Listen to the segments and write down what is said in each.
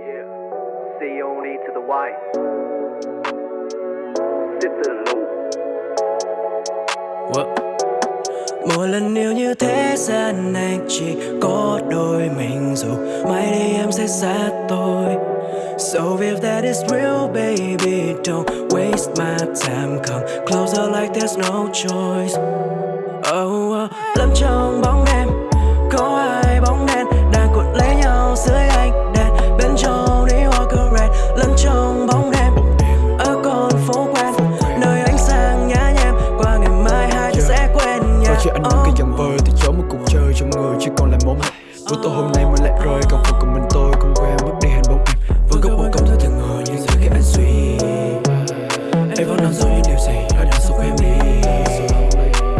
Yeah. C O N E to the Y. Sit to the loop. What? Mỗi lần yêu như thế gian này chỉ có đôi mình dù mai đây em sẽ xa tôi So if that is real baby don't waste my time Come closer like there's no choice Oh, oh. Và cái dòng vơi thì chốn một cuộc chơi trong người chỉ còn lại mong hạnh Buổi tối hôm nay mới lại rơi còn phần của mình tôi không quên mất đi hành bóng em. Vẫn có buồn công thôi từng ngờ nhưng giờ khi anh suy em vẫn đang dối những điều gì hãy đằng sau em đi.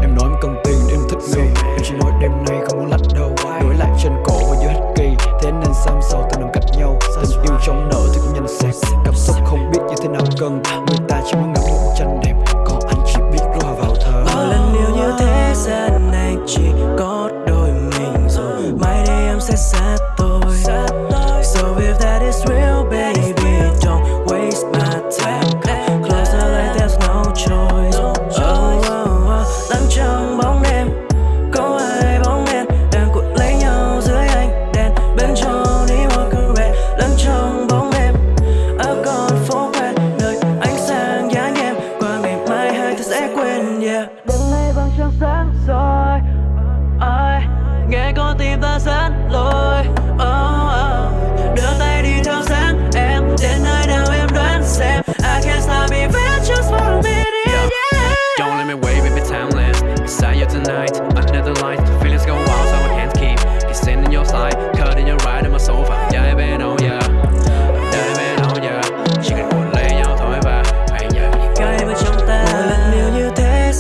Em nói em cần tiền để em thích nghi. Em chỉ nói đêm nay không muốn lạnh đâu. Đổi lại trên cổ và giữa hết kỳ. Thế nên xăm sau từng nằm cách nhau. Tình yêu trong nợ thì cũng nhanh xẹt. Cảm xúc không biết như thế nào cần. Người ta chỉ muốn ngắm một tranh đẹp. Em sẽ xa So if that is real baby Don't waste my time. Come closer like there's no choice. Oh, oh, oh.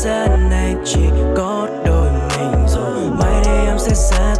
gian này chỉ có đôi mình rồi. Mai đây em sẽ xa